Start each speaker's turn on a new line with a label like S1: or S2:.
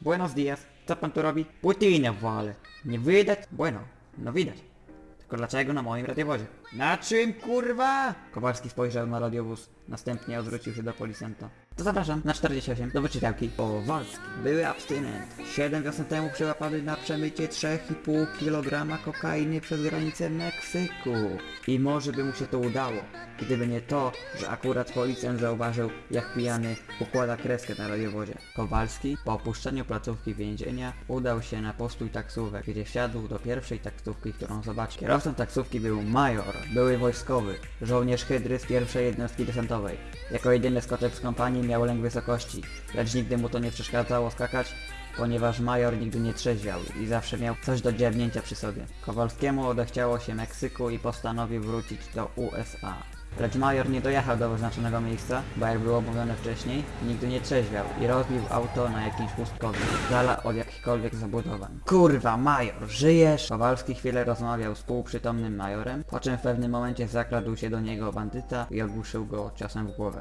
S1: Buenos dias. Co pan tu robi? Putynę wale. Nie widać? Bueno. No widać. Tylko dlaczego na moim radiowozie? Na czym kurwa? Kowalski spojrzał na radiowóz. Następnie odwrócił się do policjanta. Zapraszam na 48 do wyczytałki. Kowalski. Były abstynent. 7 wiosen temu przełapany na przemycie 3,5 kg kokainy przez granicę Meksyku. I może by mu się to udało, gdyby nie to, że akurat policjant zauważył, jak pijany układa kreskę na radiowozie. Kowalski po opuszczeniu placówki więzienia udał się na postój taksówek, gdzie wsiadł do pierwszej taksówki, którą zobaczył. Kierowcą taksówki był major, były wojskowy, żołnierz hydry z pierwszej jednostki desantowej. Jako jedyny skoczek z kompanii miał lęk wysokości, lecz nigdy mu to nie przeszkadzało skakać, ponieważ major nigdy nie trzeźwiał i zawsze miał coś do dziabnięcia przy sobie. Kowalskiemu odechciało się Meksyku i postanowił wrócić do USA. Lecz major nie dojechał do wyznaczonego miejsca, bo jak było mówione wcześniej, nigdy nie trzeźwiał i rozbił auto na jakimś pustkowiu, dala od jakichkolwiek zabudowań. Kurwa, major, żyjesz? Kowalski chwilę rozmawiał z półprzytomnym majorem, po czym w pewnym momencie zakradł się do niego bandyta i ogłuszył go ciosem w głowę.